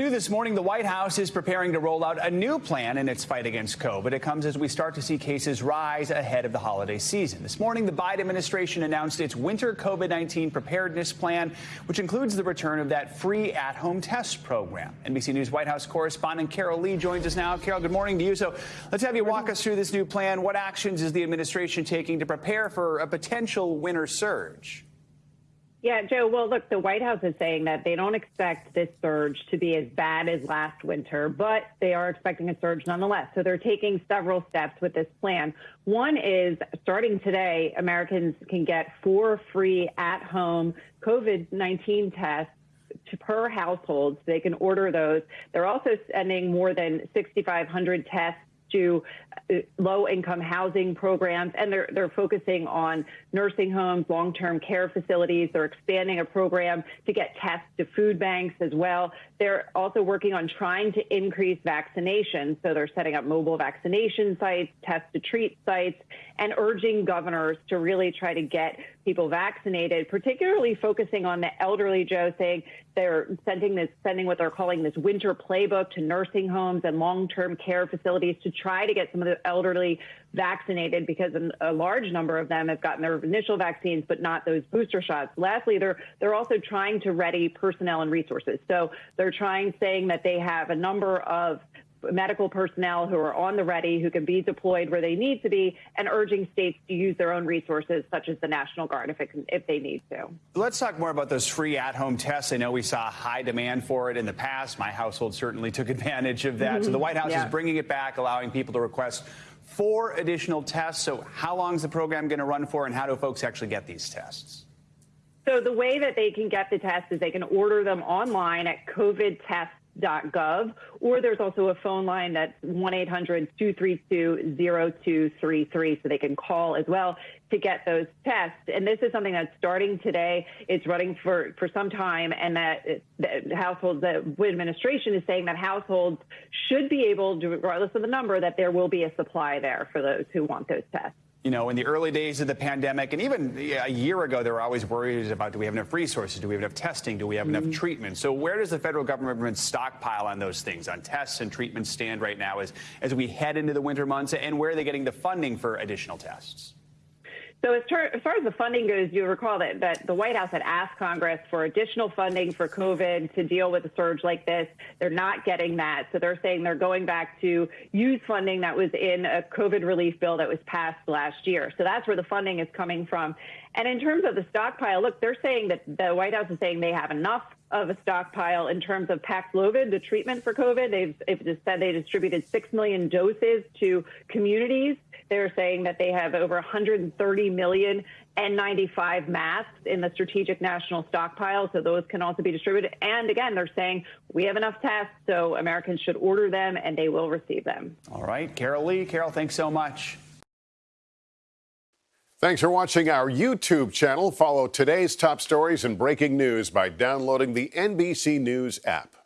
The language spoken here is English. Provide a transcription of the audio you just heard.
New this morning, the White House is preparing to roll out a new plan in its fight against COVID. It comes as we start to see cases rise ahead of the holiday season. This morning, the Biden administration announced its winter COVID 19 preparedness plan, which includes the return of that free at home test program. NBC News White House correspondent Carol Lee joins us now. Carol, good morning to you. So let's have you walk us through this new plan. What actions is the administration taking to prepare for a potential winter surge? Yeah, Joe. Well, look, the White House is saying that they don't expect this surge to be as bad as last winter, but they are expecting a surge nonetheless. So they're taking several steps with this plan. One is starting today, Americans can get four free at home COVID 19 tests per household. So they can order those. They're also sending more than 6,500 tests to uh, low income housing programs, and they're, they're focusing on nursing homes, long term care facilities. They're expanding a program to get tests to food banks as well. They're also working on trying to increase vaccination. So they're setting up mobile vaccination sites, test to treat sites, and urging governors to really try to get people vaccinated, particularly focusing on the elderly, Joe, saying they're sending this, sending what they're calling this winter playbook to nursing homes and long-term care facilities to try to get some of the elderly vaccinated because a large number of them have gotten their initial vaccines, but not those booster shots. Lastly, they're they're also trying to ready personnel and resources. So they're trying, saying that they have a number of medical personnel who are on the ready, who can be deployed where they need to be, and urging states to use their own resources, such as the National Guard, if, it can, if they need to. Let's talk more about those free at home tests. I know we saw high demand for it in the past. My household certainly took advantage of that. Mm -hmm. So the White House yeah. is bringing it back, allowing people to request four additional tests. So, how long is the program going to run for, and how do folks actually get these tests? So, the way that they can get the test is they can order them online at covidtest.com gov, or there's also a phone line that's 1-800-232-0233, so they can call as well to get those tests. And this is something that's starting today. It's running for, for some time, and that the households, the administration is saying that households should be able to, regardless of the number, that there will be a supply there for those who want those tests you know, in the early days of the pandemic, and even a year ago, there were always worries about do we have enough resources? Do we have enough testing? Do we have mm -hmm. enough mm-hmm. treatment? So, where does the federal government stockpile on those things, on tests and treatment stand right now as, as we head into the winter months? And where are they getting the funding for additional tests? So as, as, far as the funding goes, you recall that, that the White House had asked Congress for additional funding for COVID to deal with a surge like this. They're not getting that. So they're saying they're going back to use funding that was in a COVID relief bill that was passed last year. So that's where the funding is coming from. And in terms of the stockpile, look, they're saying that the White House is saying they have enough of a stockpile in terms of Paxlovid, the treatment for COVID. They've, they've said they distributed 6 million doses to communities. They're saying that they have over 130 million N95 masks in the strategic national stockpile, so those can also be distributed. And again, they're saying we have enough tests, so Americans should order them and they will receive them. All right. Carol Lee. Carol, thanks so much. Thanks for watching our YouTube channel. Follow today's top stories and breaking news by downloading the NBC News app.